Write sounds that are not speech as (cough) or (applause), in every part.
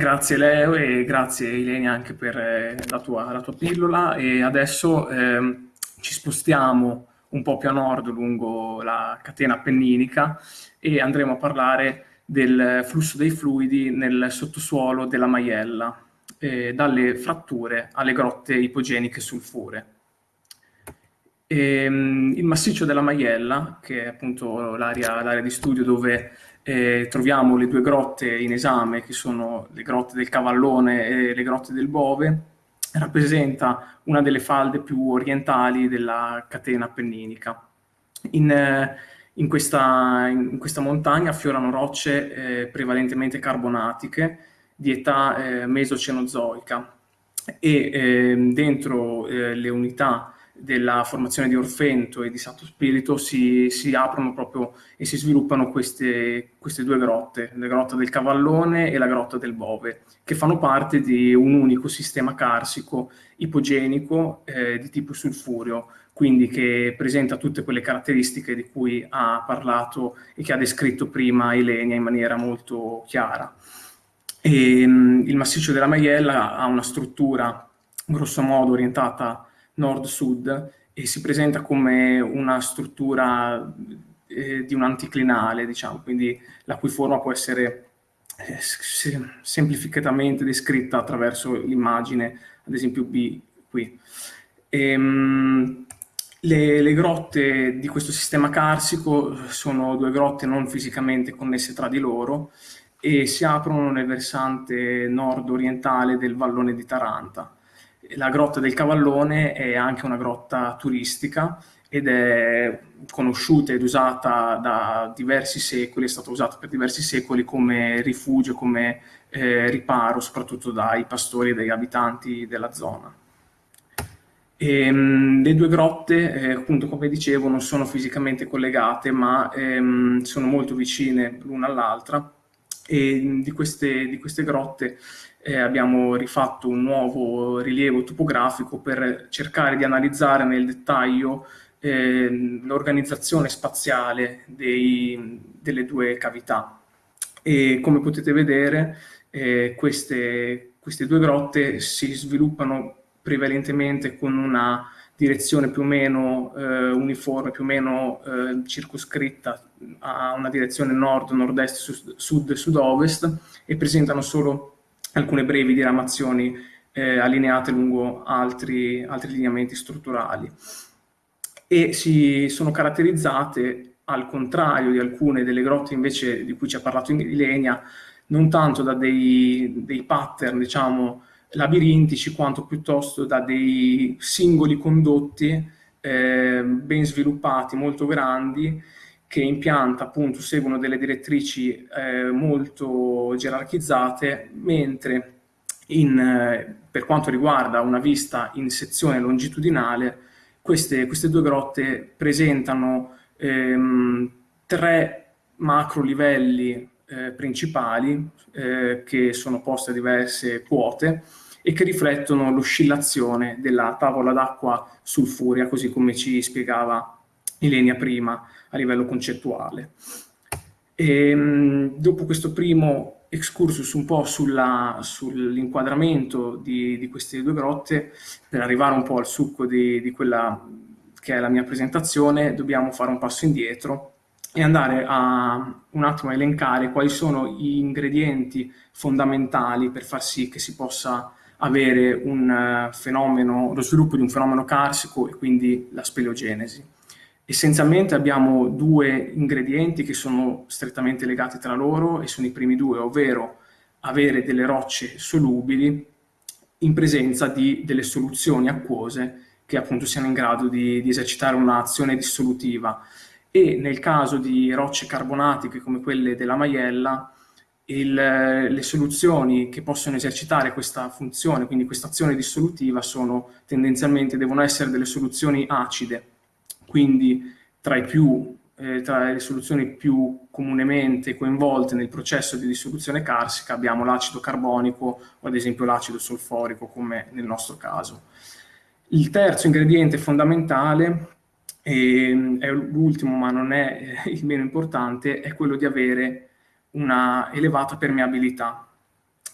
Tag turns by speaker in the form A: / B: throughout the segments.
A: Grazie Leo e grazie Ilenia anche per eh, la, tua, la, tua, pillola e adesso ehm, ci spostiamo un po' più a nord lungo la catena appenninica e andremo a parlare del flusso dei fluidi nel sottosuolo della Maiella, eh, dalle fratture alle grotte ipogeniche sulfure. E, ehm, il massiccio della Maiella, che è appunto l'area di studio dove eh, troviamo le due grotte in esame, che sono le grotte del Cavallone e le grotte del Bove, rappresenta una delle falde più orientali della catena appenninica. In, in, questa, in questa, montagna affiorano rocce eh, prevalentemente carbonatiche di età eh, mesocenozoica e ehm, dentro eh, le unità della formazione di Orfento e di Santo Spirito si, si aprono proprio e si sviluppano queste, queste, due grotte, la grotta del Cavallone e la grotta del Bove, che fanno parte di un unico sistema carsico ipogenico eh, di tipo sulfureo, quindi che presenta tutte quelle caratteristiche di cui ha parlato e che ha descritto prima Elenia in maniera molto chiara. E, um, il massiccio della Maiella ha una struttura grosso modo orientata nord-sud e si presenta come una struttura eh, di un anticlinale, diciamo, quindi la cui forma può essere eh, semplificatamente descritta attraverso l'immagine, ad esempio B qui. Ehm, le, le, grotte di questo sistema carsico sono due grotte non fisicamente connesse tra di loro e si aprono nel versante nord-orientale del vallone di Taranta la grotta del Cavallone è anche una grotta turistica ed è conosciuta ed usata da diversi secoli, è stata usata per diversi secoli come rifugio, come eh, riparo, soprattutto dai pastori e dagli abitanti della zona. E, ehm, le due grotte, eh, appunto come dicevo, non sono fisicamente collegate, ma ehm, sono molto vicine l'una all'altra e di queste, di queste grotte eh, abbiamo rifatto un nuovo rilievo topografico per cercare di analizzare nel dettaglio eh, l'organizzazione spaziale dei, delle due cavità. E come potete vedere eh, queste, queste due grotte si sviluppano prevalentemente con una direzione più o meno eh, uniforme, più o meno eh, circoscritta a una direzione nord, nord-est, sud, sud-ovest e presentano solo alcune brevi diramazioni eh, allineate lungo altri, altri lineamenti strutturali. E si sono caratterizzate al contrario di alcune delle grotte invece di cui ci ha parlato Ilenia, non tanto da dei, dei pattern, diciamo, labirintici, quanto piuttosto da dei singoli condotti eh, ben sviluppati, molto grandi, che in pianta appunto seguono delle direttrici eh, molto gerarchizzate, mentre in, eh, per quanto riguarda una vista in sezione longitudinale, queste, queste due grotte presentano ehm, tre macro livelli eh, principali eh, che sono poste a diverse quote e che riflettono l'oscillazione della tavola d'acqua sulfurea, così come ci spiegava Ilenia prima a livello concettuale. E, ehm, dopo questo primo excursus un po' sull'inquadramento di, di, queste due grotte, per arrivare un po' al succo di, di quella che è la mia presentazione, dobbiamo fare un passo indietro e andare a un attimo a elencare quali sono gli ingredienti fondamentali per far sì che si possa avere un eh, fenomeno, lo sviluppo di un fenomeno carsico e quindi la speleogenesi. Essenzialmente abbiamo due ingredienti che sono strettamente legati tra loro e sono i primi due, ovvero avere delle rocce solubili in presenza di delle soluzioni acquose che appunto siano in grado di, di esercitare un'azione dissolutiva. E nel caso di rocce carbonatiche come quelle della Maiella il, le soluzioni che possono esercitare questa funzione, quindi questa azione dissolutiva, sono tendenzialmente devono essere delle soluzioni acide, quindi tra, più, eh, tra, le soluzioni più comunemente coinvolte nel processo di dissoluzione carsica abbiamo l'acido carbonico o ad esempio l'acido solforico come nel nostro caso. Il terzo ingrediente fondamentale, e è l'ultimo ma non è il meno importante, è quello di avere una elevata permeabilità.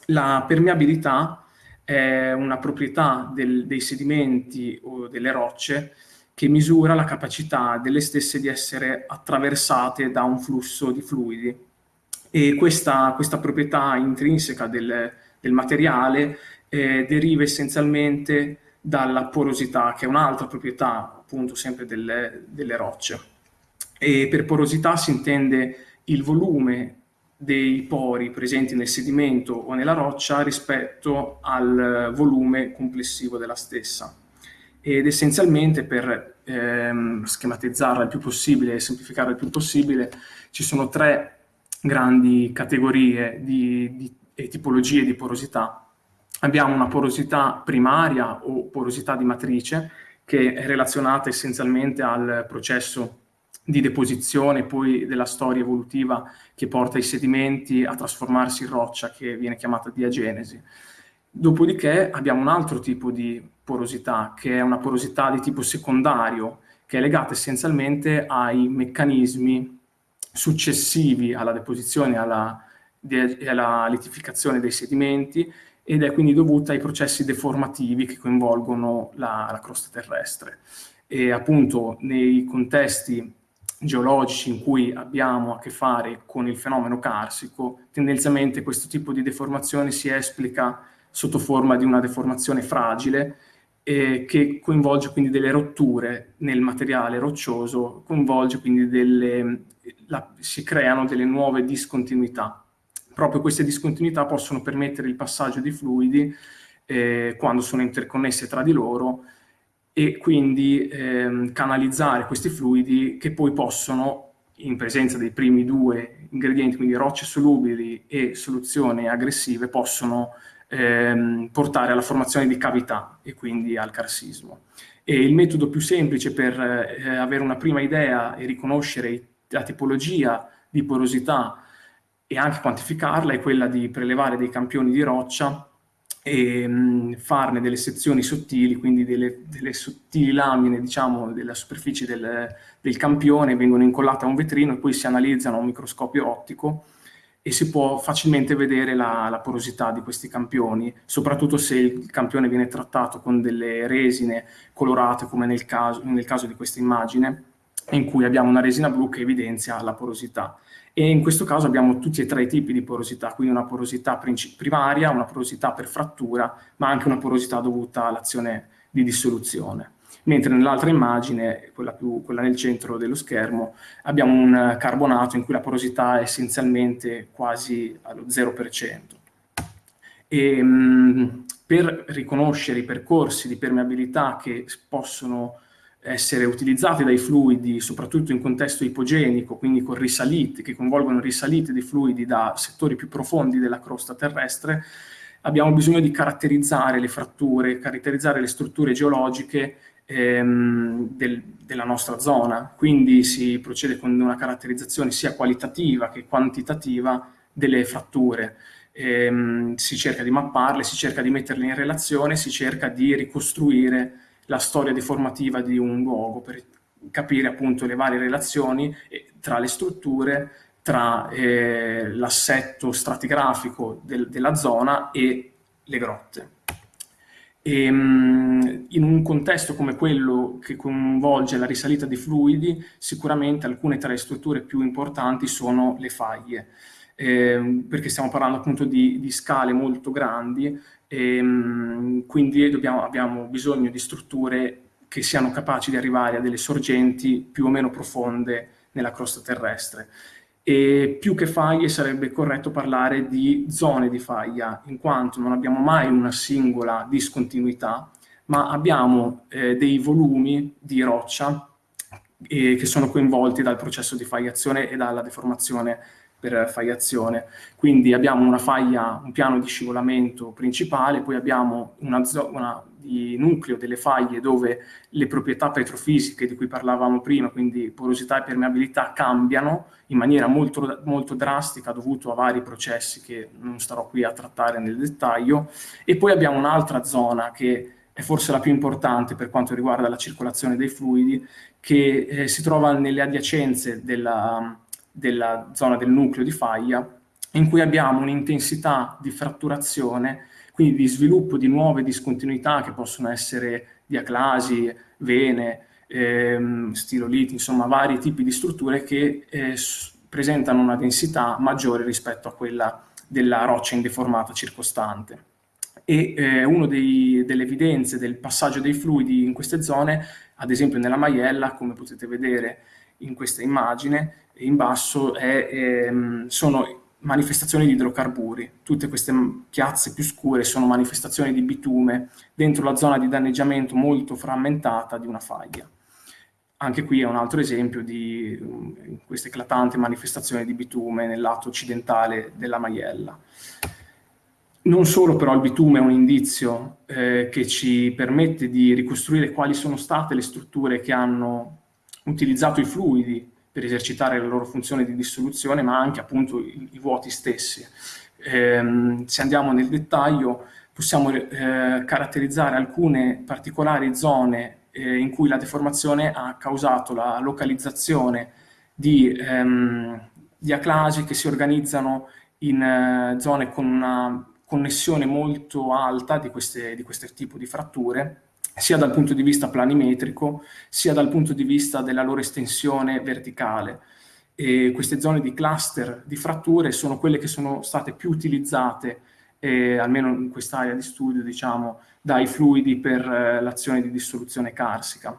A: La permeabilità è una proprietà del, dei sedimenti o delle rocce che misura la capacità delle stesse di essere attraversate da un flusso di fluidi. E questa, questa proprietà intrinseca del, del materiale eh, deriva essenzialmente dalla porosità, che è un'altra proprietà appunto sempre delle, delle rocce. E per porosità si intende il volume dei pori presenti nel sedimento o nella roccia rispetto al volume complessivo della stessa. Ed essenzialmente per ehm, schematizzarla il più possibile e semplificarla il più possibile, ci sono tre grandi categorie di, di, e tipologie di porosità. Abbiamo una porosità primaria o porosità di matrice, che è relazionata essenzialmente al processo di deposizione poi della storia evolutiva che porta i sedimenti a trasformarsi in roccia, che viene chiamata diagenesi. Dopodiché abbiamo un altro tipo di porosità, che è una porosità di tipo secondario, che è legata essenzialmente ai meccanismi successivi alla deposizione e alla, alla litificazione dei sedimenti ed è quindi dovuta ai processi deformativi che coinvolgono la, la crosta terrestre. E appunto nei contesti geologici in cui abbiamo a che fare con il fenomeno carsico, tendenzialmente questo tipo di deformazione si esplica sotto forma di una deformazione fragile eh, che coinvolge quindi delle rotture nel materiale roccioso, coinvolge quindi delle, la, si creano delle nuove discontinuità. Proprio queste discontinuità possono permettere il passaggio di fluidi eh, quando sono interconnesse tra di loro e quindi ehm, canalizzare questi fluidi che poi possono, in presenza dei primi due ingredienti, quindi rocce solubili e soluzioni aggressive, possono ehm, portare alla formazione di cavità e quindi al carsismo. E il metodo più semplice per eh, avere una prima idea e riconoscere la tipologia di porosità e anche quantificarla è quella di prelevare dei campioni di roccia e mh, farne delle sezioni sottili, quindi delle, delle sottili lamine, diciamo, della superficie del, del, campione, vengono incollate a un vetrino e poi si analizzano a un microscopio ottico e si può facilmente vedere la, la porosità di questi campioni, soprattutto se il campione viene trattato con delle resine colorate, come nel caso, nel caso di questa immagine, in cui abbiamo una resina blu che evidenzia la porosità e in questo caso abbiamo tutti e tre i tipi di porosità, quindi una porosità primaria, una porosità per frattura, ma anche una porosità dovuta all'azione di dissoluzione. Mentre nell'altra immagine, quella, più, quella nel centro dello schermo, abbiamo un carbonato in cui la porosità è essenzialmente quasi allo 0%. E, mh, per riconoscere i percorsi di permeabilità che possono essere utilizzati dai fluidi, soprattutto in contesto ipogenico, quindi con risalite, che coinvolgono risalite di fluidi da settori più profondi della crosta terrestre, abbiamo bisogno di caratterizzare le fratture, caratterizzare le strutture geologiche ehm, del, della nostra zona. Quindi si procede con una caratterizzazione sia qualitativa che quantitativa delle fratture. Ehm, si cerca di mapparle, si cerca di metterle in relazione, si cerca di ricostruire la storia deformativa di un luogo per capire appunto le varie relazioni tra le strutture, tra eh, l'assetto stratigrafico del, della zona e le grotte. E, ehm, in un contesto come quello che coinvolge la risalita di fluidi, sicuramente alcune tra le strutture più importanti sono le faglie, eh, perché stiamo parlando appunto di, di scale molto grandi, ehm, quindi dobbiamo, abbiamo bisogno di strutture che siano capaci di arrivare a delle sorgenti più o meno profonde nella crosta terrestre. E più che faglie sarebbe corretto parlare di zone di faglia, in quanto non abbiamo mai una singola discontinuità, ma abbiamo eh, dei volumi di roccia eh, che sono coinvolti dal processo di fagliazione e dalla deformazione per faiazione. Quindi abbiamo una faglia, un piano di scivolamento principale, poi abbiamo una zona di nucleo delle faglie dove le proprietà petrofisiche di cui parlavamo prima, quindi porosità e permeabilità, cambiano in maniera molto, molto drastica dovuto a vari processi che non starò qui a trattare nel dettaglio. E poi abbiamo un'altra zona che è forse la più importante per quanto riguarda la circolazione dei fluidi, che eh, si trova nelle adiacenze della, della zona del nucleo di faglia in cui abbiamo un'intensità di fratturazione, quindi di sviluppo di nuove discontinuità che possono essere diaclasi, vene, ehm, stiloliti, insomma vari tipi di strutture che eh, presentano una densità maggiore rispetto a quella della roccia indeformata circostante. E eh, una delle evidenze del passaggio dei fluidi in queste zone, ad esempio nella Maiella, come potete vedere in questa immagine, in basso è, ehm, sono manifestazioni di idrocarburi. Tutte queste piazze più scure sono manifestazioni di bitume dentro la zona di danneggiamento molto frammentata di una faglia. Anche qui è un altro esempio di um, questa eclatante manifestazione di bitume nel lato occidentale della Maiella. Non solo però il bitume è un indizio eh, che ci permette di ricostruire quali sono state le strutture che hanno utilizzato i fluidi per esercitare la loro funzione di dissoluzione, ma anche appunto i, i vuoti stessi. Eh, se andiamo nel dettaglio, possiamo eh, caratterizzare alcune particolari zone eh, in cui la deformazione ha causato la localizzazione di, ehm, di aclasi che si organizzano in eh, zone con una connessione molto alta di, queste, di questo tipo di fratture, sia dal punto di vista planimetrico, sia dal punto di vista della loro estensione verticale. E queste zone di cluster di fratture sono quelle che sono state più utilizzate, eh, almeno in quest'area di studio, diciamo, dai fluidi per eh, l'azione di dissoluzione carsica.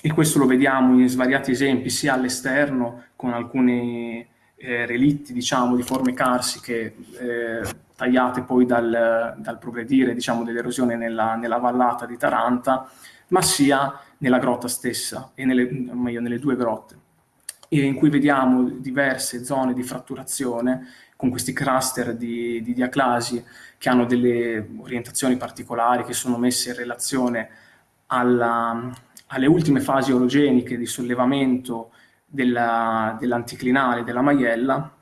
A: E questo lo vediamo in svariati esempi, sia all'esterno, con alcuni eh, relitti diciamo, di forme carsiche eh, tagliate poi dal, dal progredire diciamo, dell'erosione nella, nella, vallata di Taranta, ma sia nella grotta stessa, e nelle, meglio, nelle due grotte, in cui vediamo diverse zone di fratturazione con questi cluster di, di diaclasi che hanno delle orientazioni particolari che sono messe in relazione alla, alle ultime fasi orogeniche di sollevamento dell'anticlinale, dell della maiella,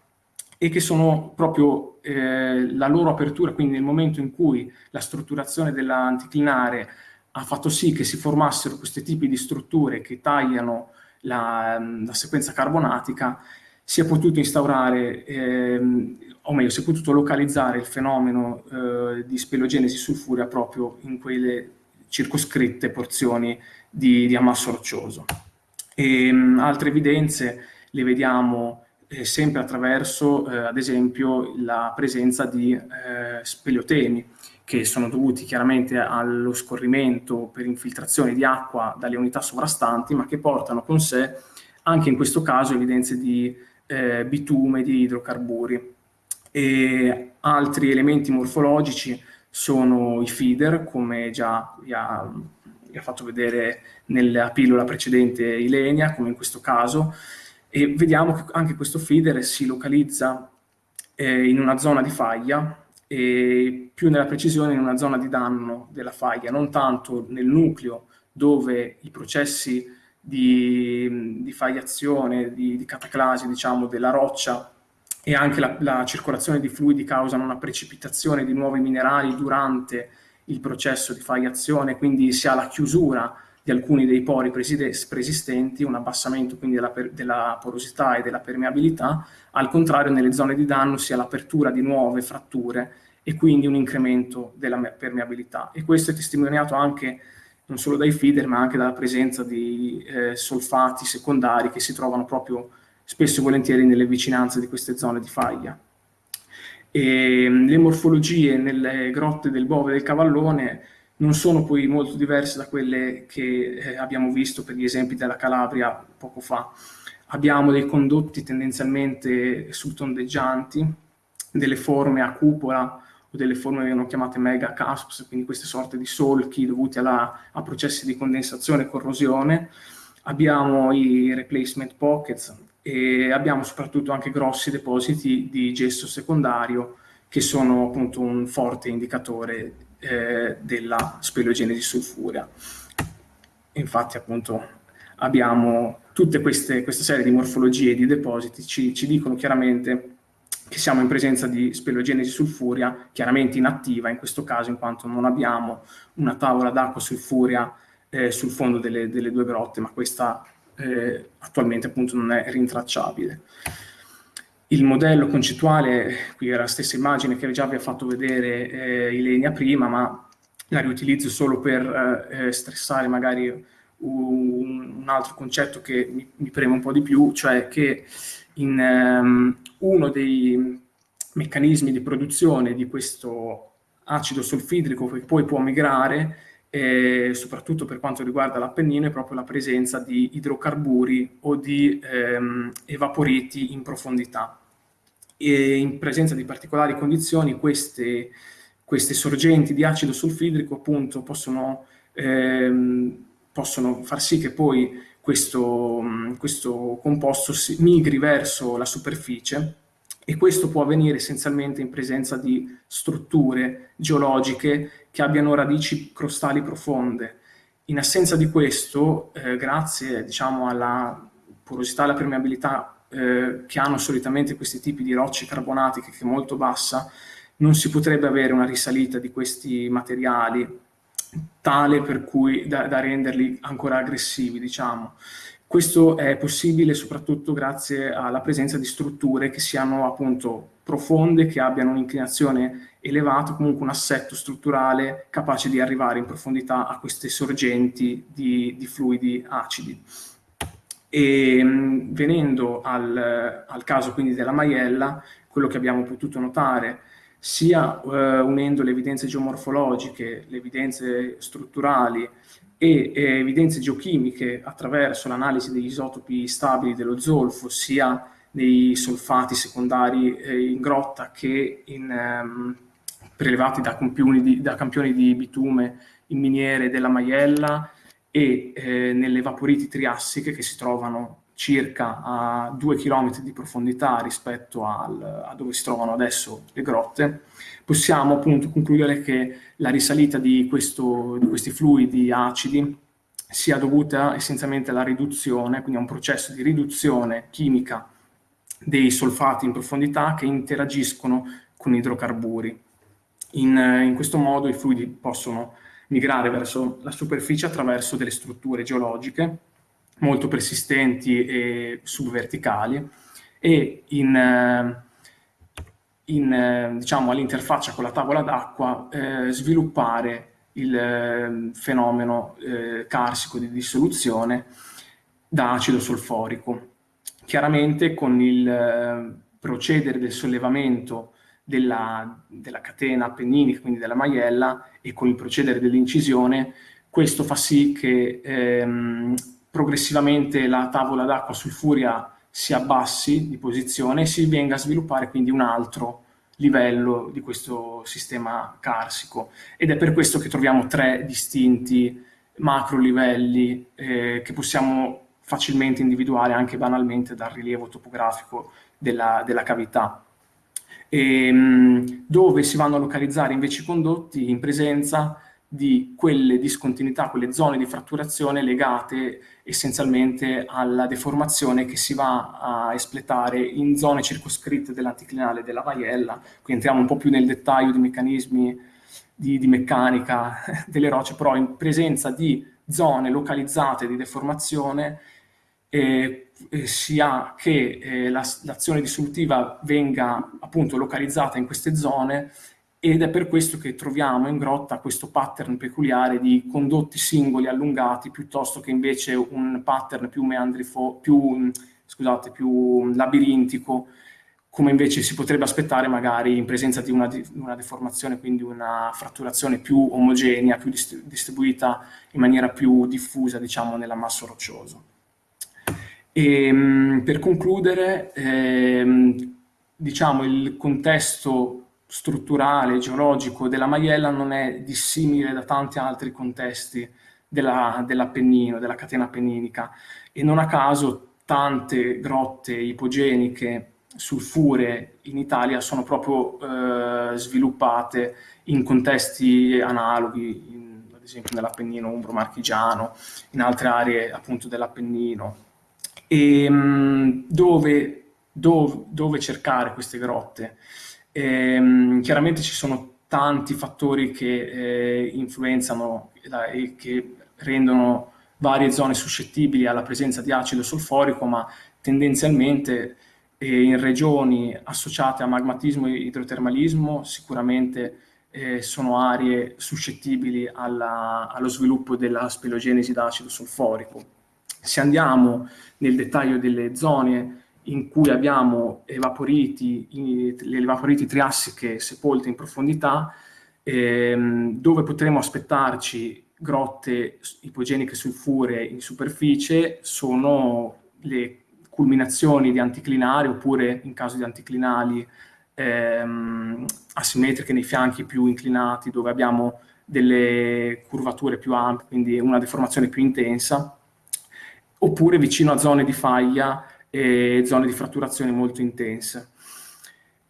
A: e che sono proprio eh, la loro apertura, quindi nel momento in cui la strutturazione dell'anticlinare ha fatto sì che si formassero questi tipi di strutture che tagliano la, la sequenza carbonatica, si è potuto instaurare, ehm, o meglio, si è potuto localizzare il fenomeno eh, di spelogenesi sulfurea proprio in quelle circoscritte porzioni di, di ammasso roccioso. E, mh, altre evidenze le vediamo eh, sempre attraverso, eh, ad esempio, la presenza di eh, speleotemi, che sono dovuti chiaramente allo scorrimento per infiltrazione di acqua dalle unità sovrastanti, ma che portano con sé anche in questo caso evidenze di eh, bitume, di idrocarburi. E altri elementi morfologici sono i feeder, come già vi ha, ha fatto vedere nella pillola precedente Ilenia, come in questo caso, e vediamo che anche questo feeder si localizza eh, in una zona di faglia e più nella precisione in una zona di danno della faglia, non tanto nel nucleo dove i processi di, di fagliazione, di, di cataclasi diciamo, della roccia e anche la, la, circolazione di fluidi causano una precipitazione di nuovi minerali durante il processo di fagliazione, quindi si ha la chiusura di alcuni dei pori preesistenti, un abbassamento quindi della, della, porosità e della permeabilità, al contrario nelle zone di danno si ha l'apertura di nuove fratture e quindi un incremento della permeabilità. E questo è testimoniato anche non solo dai feeder ma anche dalla presenza di eh, solfati secondari che si trovano proprio spesso e volentieri nelle vicinanze di queste zone di faglia. E, mm, le morfologie nelle grotte del Bove e del Cavallone non sono poi molto diverse da quelle che eh, abbiamo visto per gli esempi della Calabria poco fa. Abbiamo dei condotti tendenzialmente subtondeggianti, delle forme a cupola o delle forme che vengono chiamate mega cusps, quindi queste sorte di solchi dovuti alla, a processi di condensazione e corrosione. Abbiamo i replacement pockets e abbiamo soprattutto anche grossi depositi di gesso secondario che sono appunto un forte indicatore eh, della speleogenesi sulfurea. Infatti appunto abbiamo tutte queste, questa serie di morfologie di depositi ci, ci dicono chiaramente che siamo in presenza di speleogenesi sulfurea, chiaramente inattiva in questo caso, in quanto non abbiamo una tavola d'acqua sulfurea eh, sul fondo delle, delle, due grotte, ma questa eh, attualmente appunto non è rintracciabile. il modello concettuale, qui era la stessa immagine che già vi ha fatto vedere eh, Ilenia prima, ma la riutilizzo solo per eh, stressare magari un, un, altro concetto che mi, mi, preme un po' di più, cioè che in um, uno dei meccanismi di produzione di questo acido solfidrico che poi può migrare, eh, soprattutto per quanto riguarda l'Appennino, è proprio la presenza di idrocarburi o di ehm, evaporiti in profondità. E in presenza di particolari condizioni queste, queste sorgenti di acido solfidrico appunto possono, ehm, possono far sì che poi questo, questo composto migri verso la superficie e questo può avvenire essenzialmente in presenza di strutture geologiche che abbiano radici crostali profonde. In assenza di questo, eh, grazie diciamo, alla porosità e alla permeabilità eh, che hanno solitamente questi tipi di rocce carbonatiche che è molto bassa, non si potrebbe avere una risalita di questi materiali tale per cui da, da renderli ancora aggressivi, diciamo. Questo è possibile soprattutto grazie alla presenza di strutture che siano appunto profonde, che abbiano un'inclinazione elevata, comunque un assetto strutturale capace di arrivare in profondità a queste sorgenti di, di fluidi acidi. E venendo al, al, caso quindi della maiella, quello che abbiamo potuto notare sia eh, unendo le evidenze geomorfologiche, le evidenze strutturali e eh, evidenze geochimiche attraverso l'analisi degli isotopi stabili dello zolfo, sia nei solfati secondari eh, in grotta che in, ehm, prelevati da campioni, di, da campioni, di, bitume in miniere della Maiella e eh, nelle vaporiti triassiche che si trovano circa a due chilometri di profondità rispetto al, a dove si trovano adesso le grotte, possiamo appunto concludere che la risalita di, questo, di questi fluidi acidi sia dovuta essenzialmente alla riduzione, quindi a un processo di riduzione chimica dei solfati in profondità che interagiscono con idrocarburi. In, in questo modo i fluidi possono migrare verso la superficie attraverso delle strutture geologiche molto persistenti e subverticali e in, eh, in, eh, diciamo, all'interfaccia con la tavola d'acqua eh, sviluppare il eh, fenomeno eh, carsico di dissoluzione da acido solforico. Chiaramente con il procedere del sollevamento della, della, catena appenninica, quindi della maiella, e con il procedere dell'incisione, questo fa sì che ehm, progressivamente la tavola d'acqua sul Furia si abbassi di posizione e si venga a sviluppare quindi un altro livello di questo sistema carsico ed è per questo che troviamo tre distinti macro livelli eh, che possiamo facilmente individuare anche banalmente dal rilievo topografico della, della cavità. E, ehm, dove si vanno a localizzare invece i condotti in presenza di quelle discontinuità, quelle zone di fratturazione legate essenzialmente alla deformazione che si va a espletare in zone circoscritte dell'anticlinale della maiella, qui entriamo un po' più nel dettaglio di meccanismi di, di meccanica (laughs) delle rocce, però in presenza di zone localizzate di deformazione eh, eh, sia che eh, l'azione la, dissolutiva venga appunto localizzata in queste zone ed è per questo che troviamo in grotta questo pattern peculiare di condotti singoli allungati piuttosto che invece un pattern più meandrifo, più, scusate, più labirintico, come invece si potrebbe aspettare magari in presenza di una, di una deformazione, quindi una fratturazione più omogenea, più distribuita in maniera più diffusa, diciamo, nell'ammasso roccioso. E, ehm, per concludere, ehm, diciamo, il contesto strutturale, geologico della Maiella non è dissimile da tanti altri contesti dell'Appennino, dell della catena appenninica e non a caso tante grotte ipogeniche sulfure in Italia sono proprio eh, sviluppate in contesti analoghi, in, ad esempio nell'Appennino umbro-marchigiano, in altre aree appunto dell'Appennino. E mh, dove, dove, dove cercare queste grotte? Ehm, chiaramente ci sono tanti fattori che eh, influenzano e che rendono varie zone suscettibili alla presenza di acido solforico, ma tendenzialmente e in regioni associate a magmatismo e idrotermalismo sicuramente eh, sono aree suscettibili alla, allo sviluppo della spelogenesi da acido solforico. Se andiamo nel dettaglio delle zone in cui abbiamo evaporiti, le evaporiti triassiche sepolte in profondità, ehm, dove potremo aspettarci grotte ipogeniche sulfuree in superficie, sono le culminazioni di anticlinali oppure in caso di anticlinali ehm, asimmetriche nei fianchi più inclinati dove abbiamo delle curvature più ampie, quindi una deformazione più intensa, oppure vicino a zone di faglia e zone di fratturazione molto intense.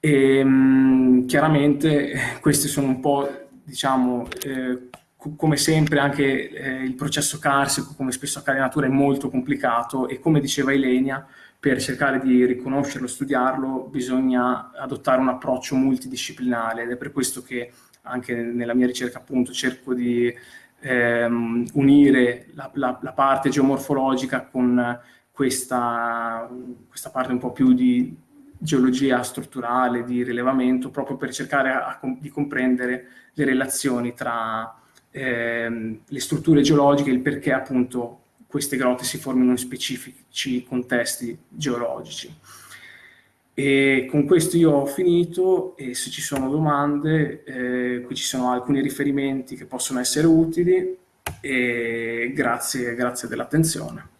A: E, ehm, chiaramente questi sono un po', diciamo, eh, come sempre anche eh, il processo carsico, come spesso accade in natura, è molto complicato e come diceva Ilenia, per cercare di riconoscerlo, studiarlo, bisogna adottare un approccio multidisciplinare ed è per questo che anche nella mia ricerca appunto cerco di ehm, unire la, la, la, parte geomorfologica con questa, questa parte un po' più di geologia strutturale, di rilevamento, proprio per cercare a, di comprendere le relazioni tra ehm, le strutture geologiche e il perché appunto queste grotte si formino in specifici contesti geologici. E con questo io ho finito e se ci sono domande, eh, qui ci sono alcuni riferimenti che possono essere utili e grazie, grazie dell'attenzione.